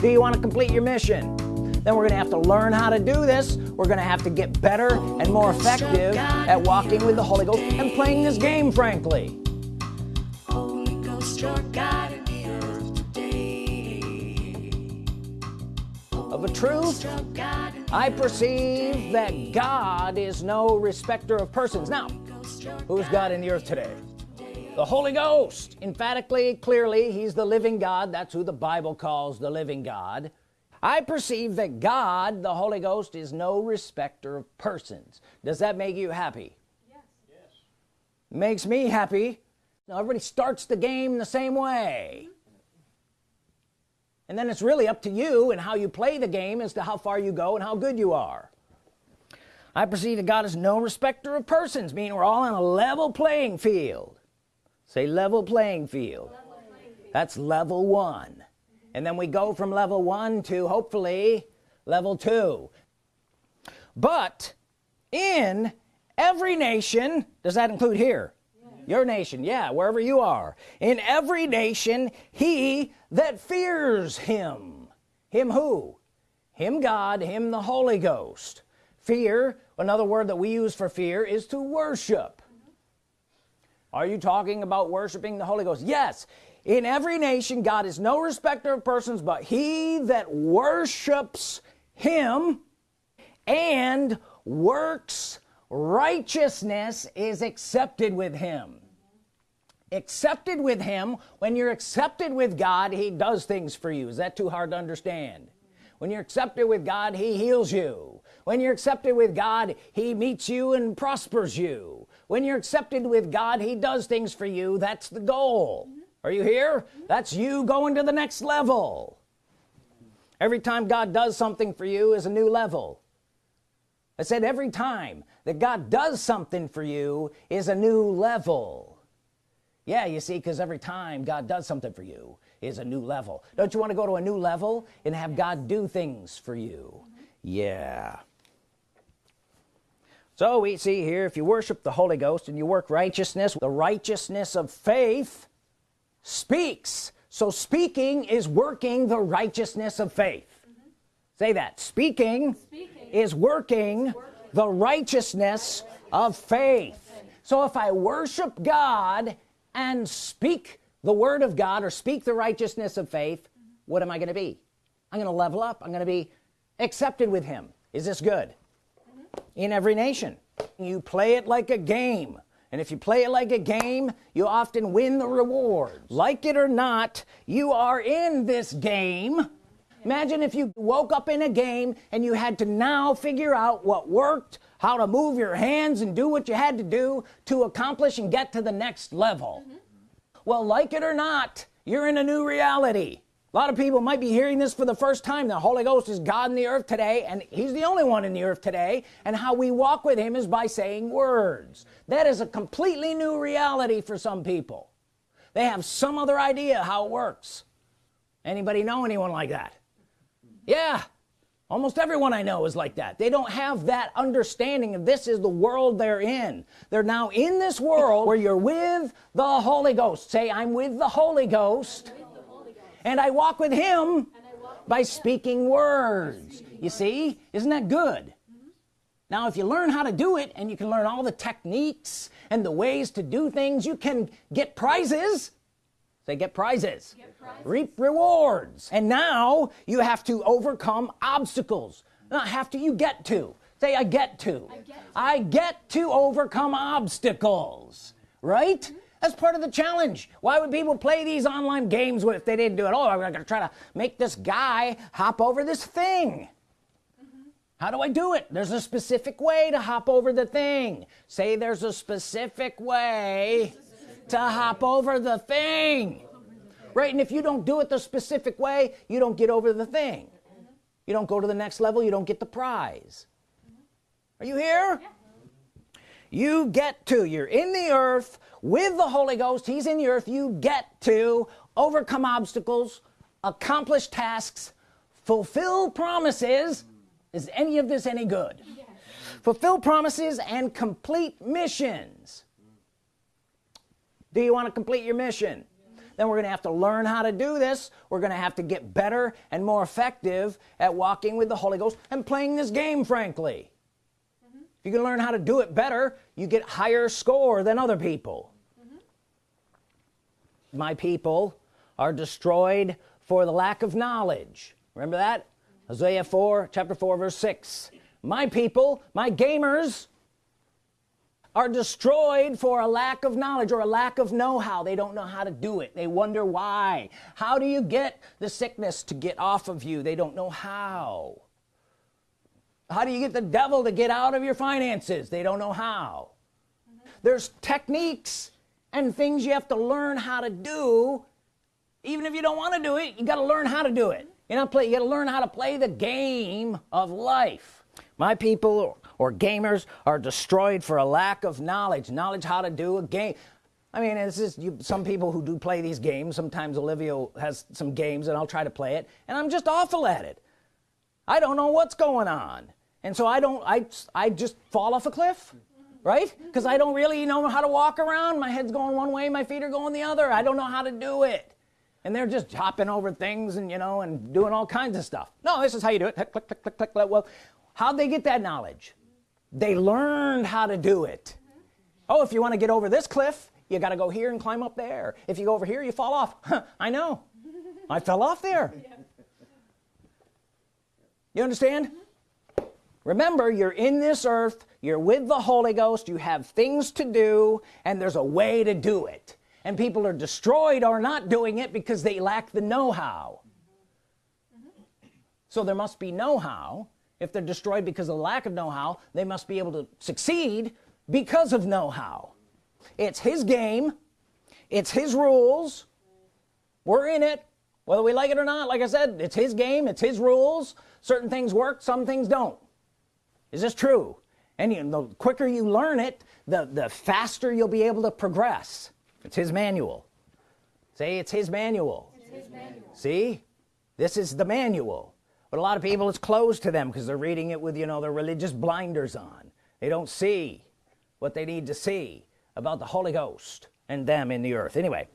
do you want to complete your mission? Then we're gonna have to learn how to do this. We're gonna have to get better and more effective at walking with the Holy Ghost and playing this game frankly. Of a truth I perceive that God is no respecter of persons. Now who's God in the earth today the Holy Ghost. Emphatically clearly he's the living God. That's who the Bible calls the living God. I perceive that God the Holy Ghost is no respecter of persons. Does that make you happy? Yes. yes. makes me happy. Now everybody starts the game the same way. And then it's really up to you and how you play the game as to how far you go and how good you are. I perceive that God is no respecter of persons meaning we're all on a level playing field say level playing field, level playing field. that's level one. And then we go from level one to hopefully level two. But in every nation does that include here? Your nation yeah wherever you are. In every nation he that fears him. Him who? Him God him the Holy Ghost. Fear another word that we use for fear is to worship are you talking about worshiping the Holy Ghost? Yes. In every nation God is no respecter of persons but he that worships him and works righteousness is accepted with him. Accepted with him when you're accepted with God he does things for you. Is that too hard to understand? When you're accepted with God he heals you. When you're accepted with God he meets you and prospers you when you're accepted with God he does things for you. That's the goal. Are you here? That's you going to the next level. Every time God does something for you is a new level. I said every time that God does something for you is a new level. Yeah you see because every time God does something for you is a new level. Don't you want to go to a new level and have God do things for you? Mm -hmm. yeah so we see here. If you worship the Holy Ghost and you work righteousness the righteousness of faith speaks. So speaking is working the righteousness of faith. Mm -hmm. say that. Speaking, speaking is working, working the righteousness of faith. So if I worship God and speak the Word of God or speak the righteousness of faith what am I gonna be? I'm gonna level up. I'm gonna be accepted with him. Is this good. In every nation. You play it like a game and if you play it like a game you often win the reward like it or not you are in this game. Imagine if you woke up in a game and you had to now figure out what worked how to move your hands and do what you had to do to accomplish and get to the next level. Mm -hmm. well like it or not you're in a new reality a lot of people might be hearing this for the first time. The Holy Ghost is God in the earth today and he's the only one in the earth today. And how we walk with him is by saying words. That is a completely new reality for some people. They have some other idea how it works. Anybody know anyone like that? Yeah. Almost everyone I know is like that. They don't have that understanding of this is the world they're in. They're now in this world where you're with the Holy Ghost. Say I'm with the Holy Ghost and I walk with him walk by speaking words. speaking you see? isn't that good? Mm -hmm. now if you learn how to do it and you can learn all the techniques and the ways to do things you can get prizes. Say get prizes, get prizes. reap rewards. And now you have to overcome obstacles. Not have to you get to. Say I get to. I get to, I get to overcome obstacles. Right? Mm that's part of the challenge. Why would people play these online games if they didn't do it? Oh I'm gonna try to make this guy hop over this thing. Mm -hmm. how do I do it? There's a specific way to hop over the thing. Say there's a specific way to hop over the thing. Right and if you don't do it the specific way you don't get over the thing. You don't go to the next level you don't get the prize. Are you here? Yeah. You get to you're in the earth with the Holy Ghost. He's in the earth. You get to overcome obstacles accomplish tasks fulfill promises. Is any of this any good? Yes. fulfill promises and complete missions. Do you want to complete your mission? Then we're gonna have to learn how to do this. We're gonna have to get better and more effective at walking with the Holy Ghost and playing this game frankly. If you can learn how to do it better. You get higher score than other people. Mm -hmm. my people are destroyed for the lack of knowledge. Remember that? Hosea 4 chapter 4 verse 6 my people my gamers are destroyed for a lack of knowledge or a lack of know-how. They don't know how to do it. They wonder why. How do you get the sickness to get off of you? They don't know how how do you get the devil to get out of your finances? They don't know how. Mm -hmm. there's techniques and things you have to learn how to do. Even if you don't want to do it you got to learn how to do it. You know play you got to learn how to play the game of life. My people or gamers are destroyed for a lack of knowledge. Knowledge how to do a game. I mean it's just you, some people who do play these games sometimes Olivia has some games and I'll try to play it and I'm just awful at it. I don't know what's going on and so I don't I I just fall off a cliff right? Because I don't really know how to walk around. My head's going one way my feet are going the other. I don't know how to do it. And they're just hopping over things and you know and doing all kinds of stuff. No this is how you do it. Click click click click click well how'd they get that knowledge? They learned how to do it. Oh if you want to get over this cliff you got to go here and climb up there. If you go over here you fall off. I know. I fell off there. You understand mm-hmm. Remember you're in this earth you're with the Holy Ghost you have things to do and there's a way to do it. And people are destroyed or not doing it because they lack the know-how. So there must be know-how. If they're destroyed because of lack of know-how they must be able to succeed because of know-how. It's his game. It's his rules. We're in it. Whether we like it or not like I said it's his game. It's his rules. Certain things work some things don't is this true? And you, the quicker you learn it the the faster you'll be able to progress. It's his manual. Say it's his manual, it's his manual. see? This is the manual. But a lot of people it's closed to them because they're reading it with you know their religious blinders on. They don't see what they need to see about the Holy Ghost and them in the earth. Anyway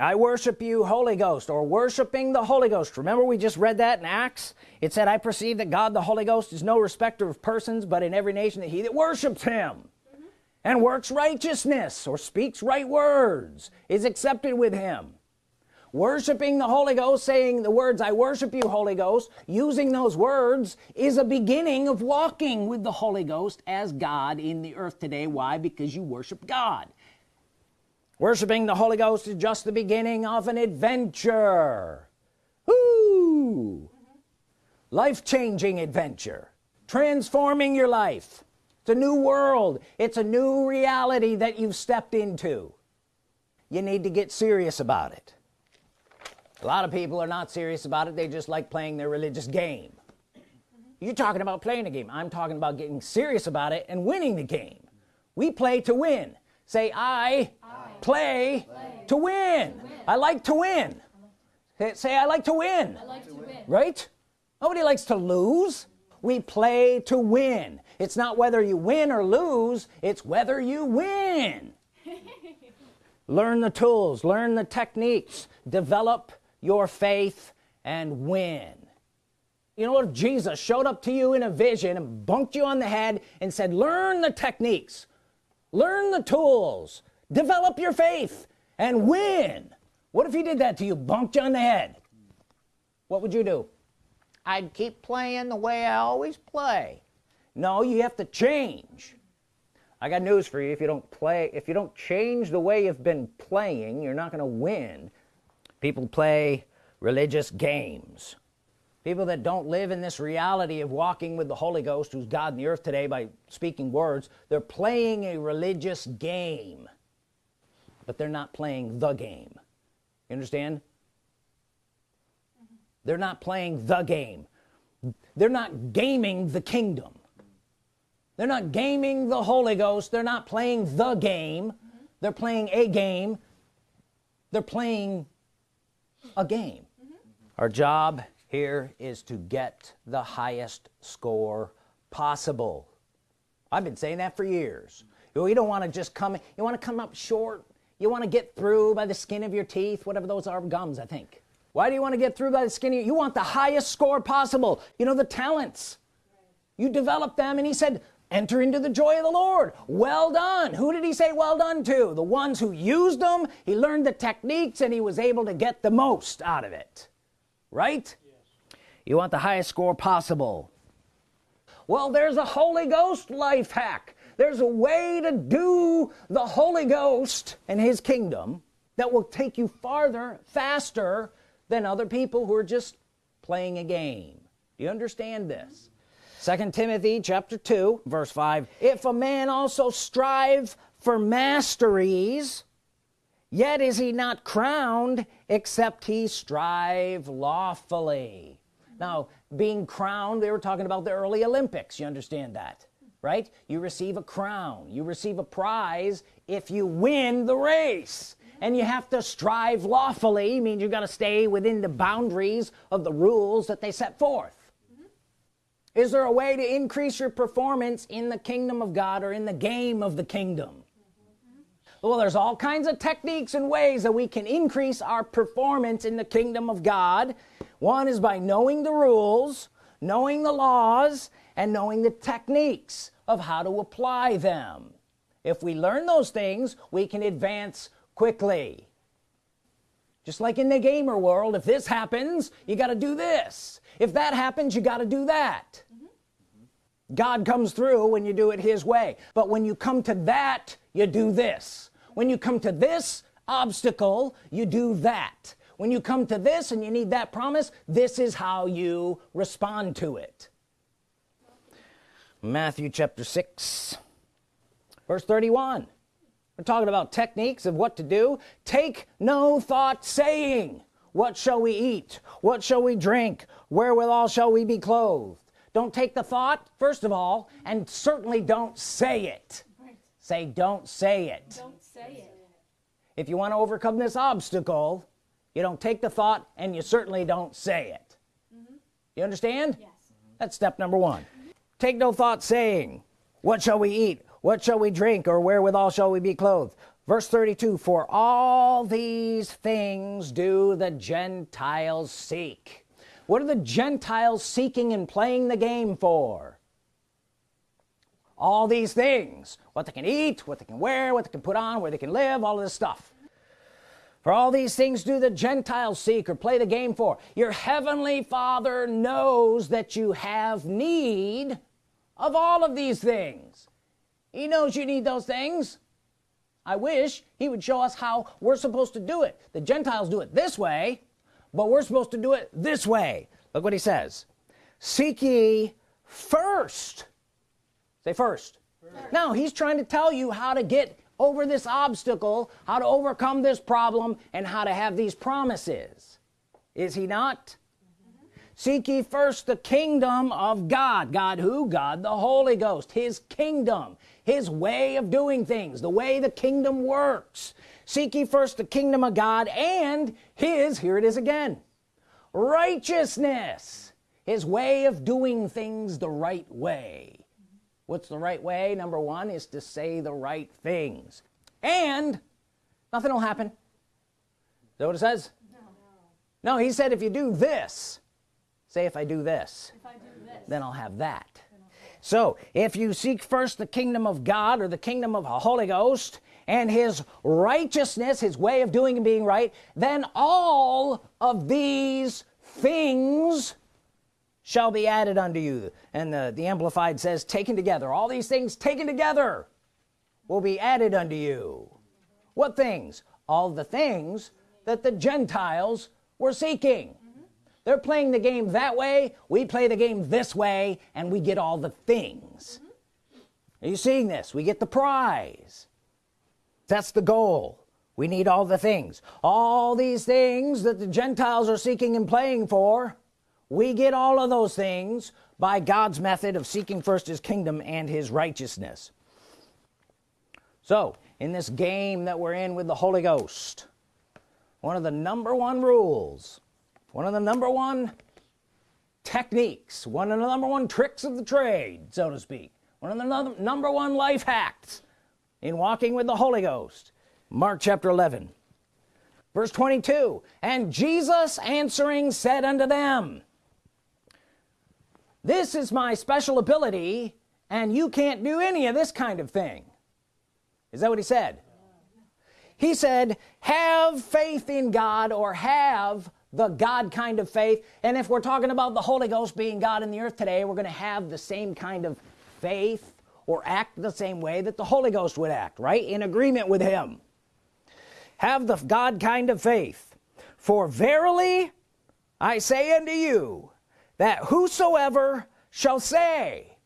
I worship you Holy Ghost or worshiping the Holy Ghost. Remember we just read that in Acts? It said I perceive that God the Holy Ghost is no respecter of persons but in every nation that he that worships him and works righteousness or speaks right words is accepted with him. Worshiping the Holy Ghost saying the words I worship you Holy Ghost using those words is a beginning of walking with the Holy Ghost as God in the earth today. Why? Because you worship God worshiping the Holy Ghost is just the beginning of an adventure. Woo! life-changing adventure. Transforming your life. It's a new world. It's a new reality that you've stepped into. You need to get serious about it. A lot of people are not serious about it. They just like playing their religious game. You're talking about playing a game. I'm talking about getting serious about it and winning the game. We play to win say I, I play, play, to win. win I like to win. Say I like to win, like to win. right? Nobody likes to lose. We play to win. It's not whether you win or lose it's whether you win. Learn the tools learn the techniques develop your faith and win. You know what? Jesus showed up to you in a vision and bunked you on the head and said learn the techniques learn the tools. Develop your faith and win. What if he did that to you? Bunked you on the head. What would you do? I'd keep playing the way I always play. No you have to change. I got news for you. If you don't play if you don't change the way you've been playing you're not gonna win. People play religious games people that don't live in this reality of walking with the Holy Ghost who's God in the earth today by speaking words they're playing a religious game but they're not playing the game. You understand? They're not playing the game. They're not gaming the kingdom. They're not gaming the Holy Ghost. They're not playing the game. They're playing a game. They're playing a game. Our job here is to get the highest score possible. I've been saying that for years. You, don't want to just come you want to come up short. You want to get through by the skin of your teeth whatever those are gums I think. Why do you want to get through by the skin of, you want the highest score possible. You know the talents. You develop them and he said enter into the joy of the Lord. Well done. Who did he say well done to? The ones who used them. He learned the techniques and he was able to get the most out of it. Right. You want the highest score possible. Well there's a Holy Ghost life hack. There's a way to do the Holy Ghost and his kingdom that will take you farther faster than other people who are just playing a game. Do you understand this? Second Timothy chapter 2 verse 5 if a man also strive for masteries yet is he not crowned except he strive lawfully now being crowned they were talking about the early Olympics. You understand that right? You receive a crown. You receive a prize if you win the race. And you have to strive lawfully means you got to stay within the boundaries of the rules that they set forth. Is there a way to increase your performance in the kingdom of God or in the game of the kingdom? Mm -hmm. well there's all kinds of techniques and ways that we can increase our performance in the kingdom of God one is by knowing the rules knowing the laws and knowing the techniques of how to apply them. If we learn those things we can advance quickly. Just like in the gamer world if this happens you got to do this. If that happens you got to do that. Mm -hmm. God comes through when you do it his way. But when you come to that you do this. When you come to this obstacle you do that when you come to this and you need that promise this is how you respond to it. Matthew chapter 6 verse 31 we're talking about techniques of what to do. Take no thought saying what shall we eat? What shall we drink? Wherewithal shall we be clothed? Don't take the thought first of all and certainly don't say it. Right. say don't say it. Don't say it. If you want to overcome this obstacle you don't take the thought and you certainly don't say it. Mm -hmm. you understand? Yes. that's step number one. Take no thought saying what shall we eat? What shall we drink? Or wherewithal shall we be clothed? Verse 32 for all these things do the Gentiles seek. What are the Gentiles seeking and playing the game for? All these things. What they can eat what they can wear what they can put on where they can live all of this stuff for all these things do the Gentiles seek or play the game for. Your heavenly father knows that you have need of all of these things. He knows you need those things. I wish he would show us how we're supposed to do it. The Gentiles do it this way but we're supposed to do it this way. Look what he says. Seek ye first. Say first, first. now he's trying to tell you how to get over this obstacle how to overcome this problem and how to have these promises. Is he not? Seek ye first the kingdom of God. God who? God the Holy Ghost. His kingdom. His way of doing things. The way the kingdom works. Seek ye first the kingdom of God and his here it is again righteousness. His way of doing things the right way what's the right way? Number one is to say the right things. And nothing will happen. Is that what it says? No, no he said if you do this say if I do this, I do this. then I'll have that. So if you seek first the kingdom of God or the kingdom of the Holy Ghost and his righteousness his way of doing and being right then all of these things shall be added unto you. And the, the amplified says taken together. All these things taken together will be added unto you. What things? All the things that the Gentiles were seeking. They're playing the game that way we play the game this way and we get all the things. Mm -hmm. are you seeing this? We get the prize. That's the goal. We need all the things. All these things that the Gentiles are seeking and playing for we get all of those things by God's method of seeking first his kingdom and his righteousness. So in this game that we're in with the Holy Ghost one of the number one rules one of the number one techniques one of the number one tricks of the trade so to speak one of the number one life hacks in walking with the Holy Ghost. Mark chapter 11 verse 22 and Jesus answering said unto them this is my special ability and you can't do any of this kind of thing. Is that what he said? He said have faith in God or have the God kind of faith. And if we're talking about the Holy Ghost being God in the earth today we're gonna have the same kind of faith or act the same way that the Holy Ghost would act right? In agreement with him. Have the God kind of faith. For verily I say unto you that whosoever shall say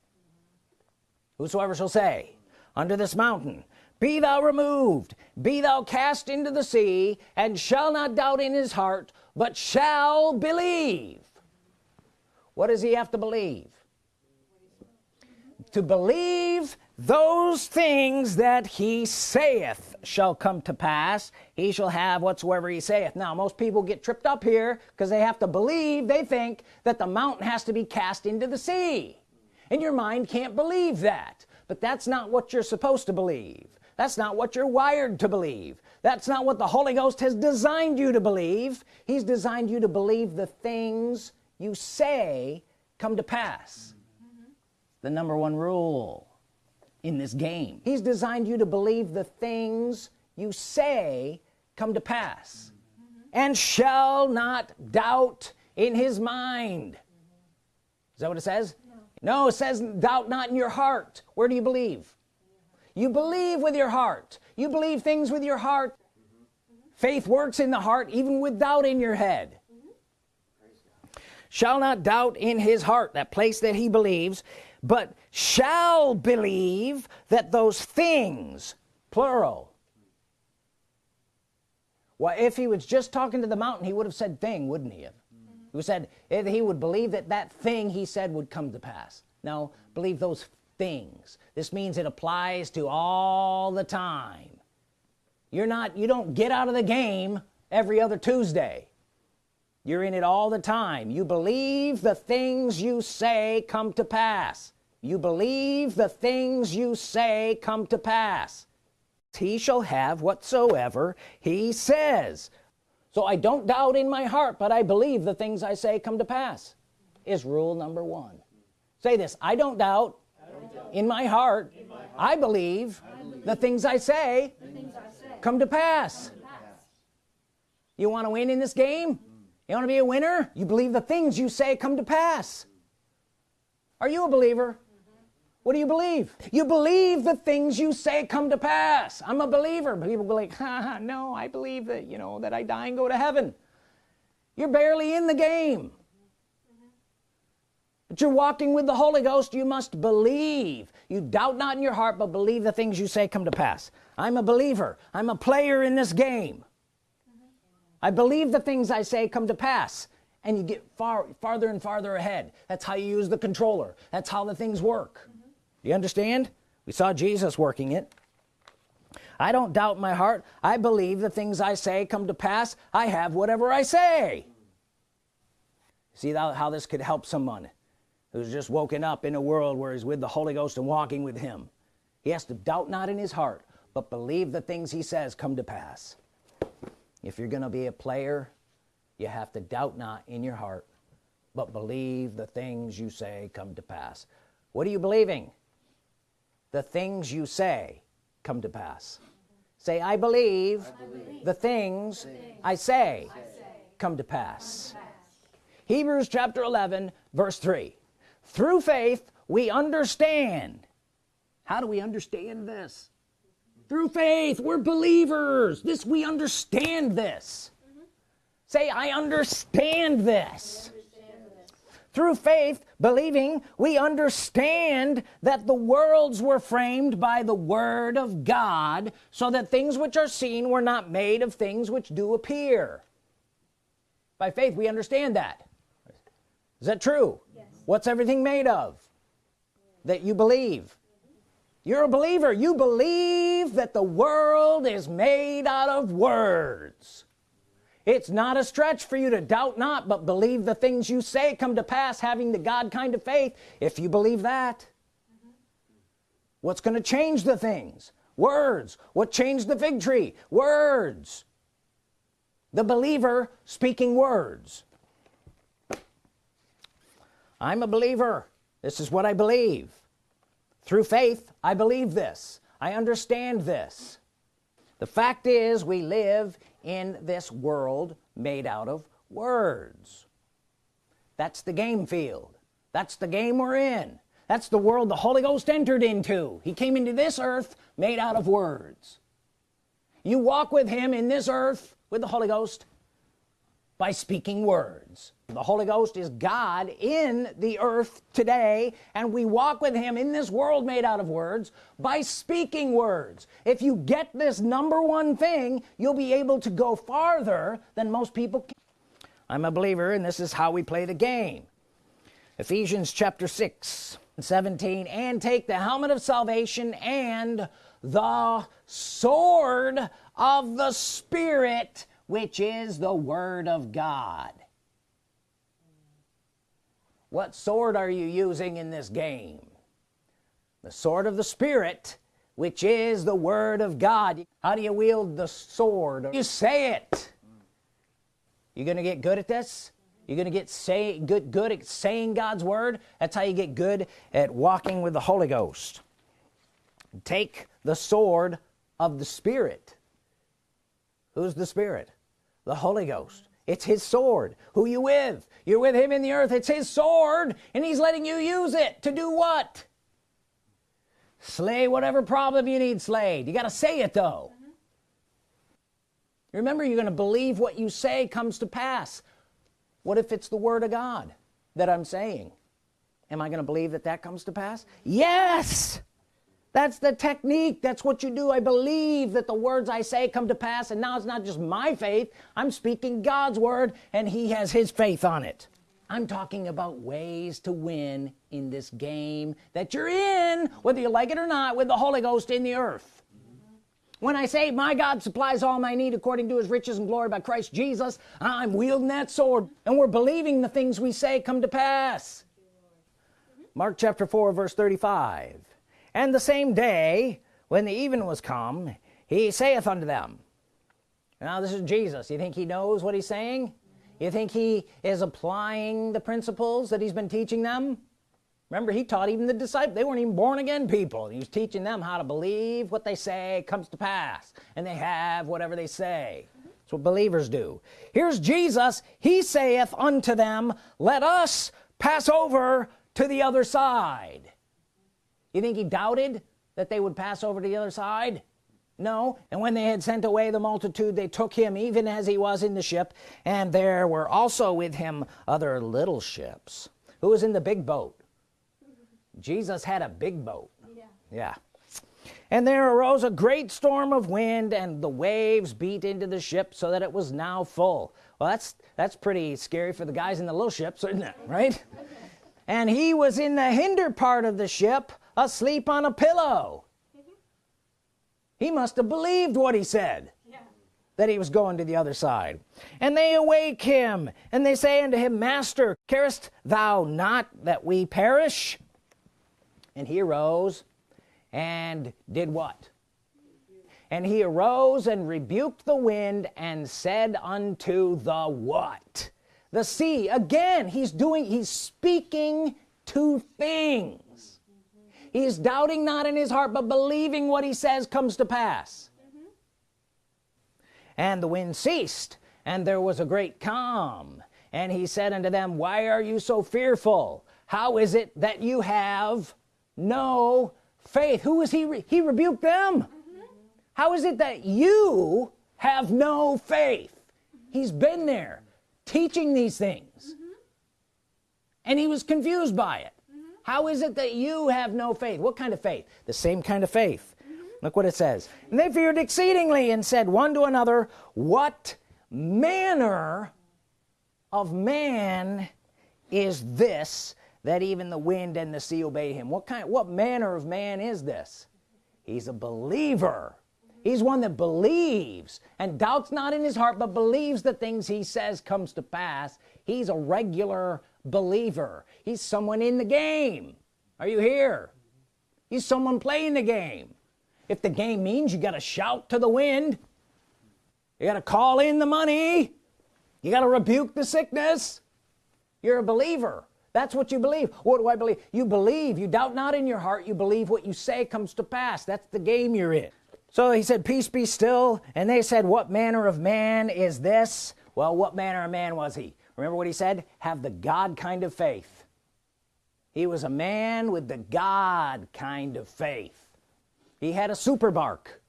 whosoever shall say under this mountain be thou removed be thou cast into the sea and shall not doubt in his heart but shall believe. What does he have to believe? To believe those things that he saith shall come to pass he shall have whatsoever he saith. Now most people get tripped up here because they have to believe they think that the mountain has to be cast into the sea. And your mind can't believe that. But that's not what you're supposed to believe. That's not what you're wired to believe. That's not what the Holy Ghost has designed you to believe. He's designed you to believe the things you say come to pass. The number one rule in this game. He's designed you to believe the things you say come to pass and shall not doubt in his mind. Is that what it says? No. no it says doubt not in your heart. Where do you believe? You believe with your heart. You believe things with your heart. Faith works in the heart even with doubt in your head. Mm-hmm. Shall not doubt in his heart that place that he believes but shall believe that those things plural well if he was just talking to the mountain he would have said thing wouldn't he? Have mm -hmm. he said he would believe that that thing he said would come to pass. Now believe those things. This means it applies to all the time. You're not you don't get out of the game every other Tuesday you're in it all the time. You believe the things you say come to pass. You believe the things you say come to pass. He shall have whatsoever he says. So I don't doubt in my heart but I believe the things I say come to pass is rule number one. Say this I don't doubt in my heart, I, believe the things I say, come, to pass. you want to win in this game you want to be a winner? You believe the things you say come to pass. Are you a believer? What do you believe? You believe the things you say come to pass. I'm a believer. But people go like no I believe that you know that I die and go to heaven. You're barely in the game. But you're walking with the Holy Ghost. You must believe. You doubt not in your heart but believe the things you say come to pass. I'm a believer. I'm a player in this game I believe the things I say come to pass and you get far farther and farther ahead. That's how you use the controller. That's how the things work. Mm -hmm. you understand? We saw Jesus working it. I don't doubt my heart. I believe the things I say come to pass. I have whatever I say. See how, how this could help someone who's just woken up in a world where he's with the Holy Ghost and walking with him. He has to doubt not in his heart but believe the things he says come to pass if you're gonna be a player you have to doubt not in your heart but believe the things you say come to pass. What are you believing? The things you say come to pass. Say I believe, I believe the, things things I say, I say come to pass, come to pass. Hebrews chapter 11 verse 3 through faith we understand. How do we understand this through faith we're believers. This we understand this. Mm -hmm. say I understand this. Through faith believing we understand that the worlds were framed by the Word of God so that things which are seen were not made of things which do appear. By faith we understand that. Is that true? Yes. what's everything made of that you believe you're a believer. You believe that the world is made out of words. It's not a stretch for you to doubt not but believe the things you say come to pass having the God kind of faith. If you believe that what's going to change the things? Words. What changed the fig tree? Words. The believer speaking words. I'm a believer. This is what I believe through faith I believe this. I understand this. The fact is we live in this world made out of words. That's the game field. That's the game we're in. That's the world the Holy Ghost entered into. He came into this earth made out of words. You walk with him in this earth with the Holy Ghost by speaking words. The Holy Ghost is God in the earth today and we walk with him in this world made out of words by speaking words. If you get this number one thing you'll be able to go farther than most people can. I'm a believer and this is how we play the game. Ephesians chapter 6 17 and take the helmet of salvation and the sword of the Spirit which is the Word of God. What sword are you using in this game? The sword of the Spirit which is the Word of God. How do you wield the sword? You say it. You're gonna get good at this? You're gonna get say good good at saying God's Word? That's how you get good at walking with the Holy Ghost. Take the sword of the Spirit. Who's the Spirit the Holy Ghost. It's his sword. Who you with? You're with him in the earth. It's his sword and he's letting you use it to do what? Slay whatever problem you need slayed. You got to say it though. Mm -hmm. remember you're gonna believe what you say comes to pass. What if it's the Word of God that I'm saying? Am I gonna believe that that comes to pass? Yes that's the technique. That's what you do. I believe that the words I say come to pass and now it's not just my faith. I'm speaking God's Word and he has his faith on it. I'm talking about ways to win in this game that you're in whether you like it or not with the Holy Ghost in the earth. When I say my God supplies all my need according to his riches and glory by Christ Jesus I'm wielding that sword and we're believing the things we say come to pass. Mark chapter 4 verse 35 and the same day when the even was come he saith unto them now this is Jesus. You think he knows what he's saying? You think he is applying the principles that he's been teaching them? Remember he taught even the disciples. They weren't even born again people. He was teaching them how to believe what they say comes to pass and they have whatever they say. That's what believers do. Here's Jesus. He saith unto them let us pass over to the other side you think he doubted that they would pass over to the other side? No. And when they had sent away the multitude they took him even as he was in the ship and there were also with him other little ships. Who was in the big boat? Jesus had a big boat. Yeah, yeah. and there arose a great storm of wind and the waves beat into the ship so that it was now full. Well that's that's pretty scary for the guys in the little ships isn't it? Right? And he was in the hinder part of the ship asleep on a pillow. He must have believed what he said yeah. that he was going to the other side. And they awake him and they say unto him master carest thou not that we perish? And he arose and did what? And he arose and rebuked the wind and said unto the what? The sea. Again he's doing he's speaking to things he's doubting not in his heart but believing what he says comes to pass mm -hmm. and the wind ceased and there was a great calm and he said unto them why are you so fearful how is it that you have no faith who is he re he rebuked them mm -hmm. how is it that you have no faith mm -hmm. he's been there teaching these things mm -hmm. and he was confused by it how is it that you have no faith? What kind of faith? The same kind of faith. Mm -hmm. look what it says. And they feared exceedingly and said one to another what manner of man is this that even the wind and the sea obey him? What kind what manner of man is this? He's a believer. He's one that believes and doubts not in his heart but believes the things he says comes to pass. He's a regular believer he's someone in the game. Are you here? He's someone playing the game. If the game means you got to shout to the wind you got to call in the money you got to rebuke the sickness you're a believer. That's what you believe. What do I believe? You believe. You doubt not in your heart. You believe what you say comes to pass. That's the game you're in. So he said peace be still. And they said what manner of man is this? Well what manner of man was he? Remember what he said? Have the God kind of faith he was a man with the God kind of faith. He had a super bark.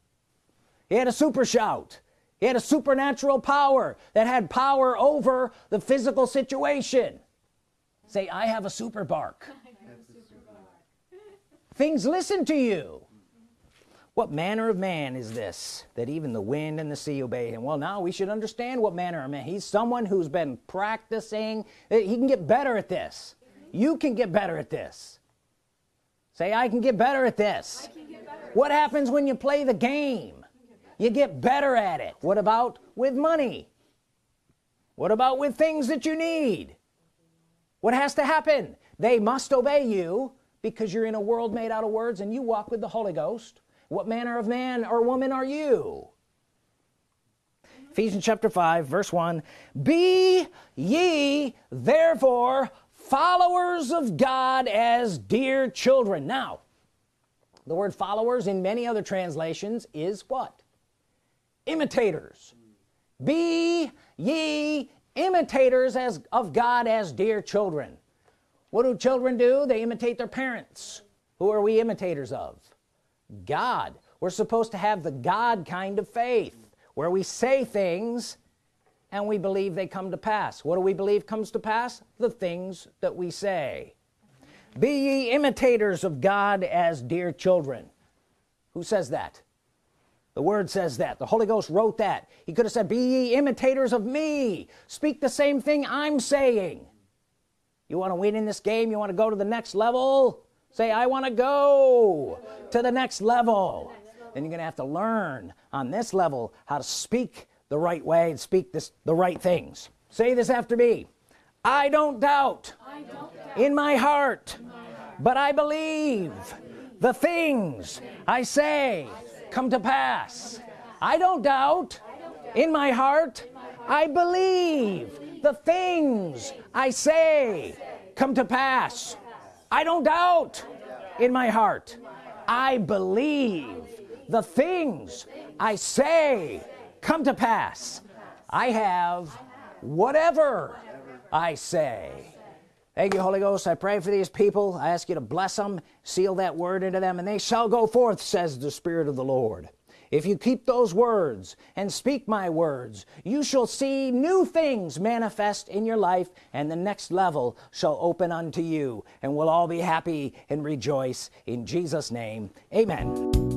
He had a super shout. He had a supernatural power that had power over the physical situation. Say I have a super bark. Things listen to you. What manner of man is this that even the wind and the sea obey him? Well now we should understand what manner of man. He's someone who's been practicing. He can get better at this you can get better at this. Say I can get better at this. Better what happens when you play the game? You get better at it. What about with money? What about with things that you need? What has to happen? They must obey you because you're in a world made out of words and you walk with the Holy Ghost. What manner of man or woman are you? Ephesians chapter 5 verse 1 be ye therefore followers of God as dear children. Now the word followers in many other translations is what? Imitators. Be ye imitators as of God as dear children. What do children do? They imitate their parents. Who are we imitators of? God. We're supposed to have the God kind of faith where we say things and we believe they come to pass. What do we believe comes to pass? The things that we say. Be ye imitators of God as dear children. Who says that? The word says that. The Holy Ghost wrote that. He could have said be ye imitators of me. Speak the same thing I'm saying. You want to win in this game? You want to go to the next level? Say I want to go to the next level. Then you're gonna have to learn on this level how to speak the right way and speak this the right things. Say this after me. I don't doubt, I don't doubt in, my heart, in my heart but I believe, I believe the things I say come to pass. I don't doubt in my heart. I believe the things I say come to pass. I don't doubt in my heart. I believe the things I say come to pass. I have whatever I say. Thank you Holy Ghost. I pray for these people. I ask you to bless them seal that word into them and they shall go forth says the Spirit of the Lord. If you keep those words and speak my words you shall see new things manifest in your life and the next level shall open unto you and we'll all be happy and rejoice in Jesus name. Amen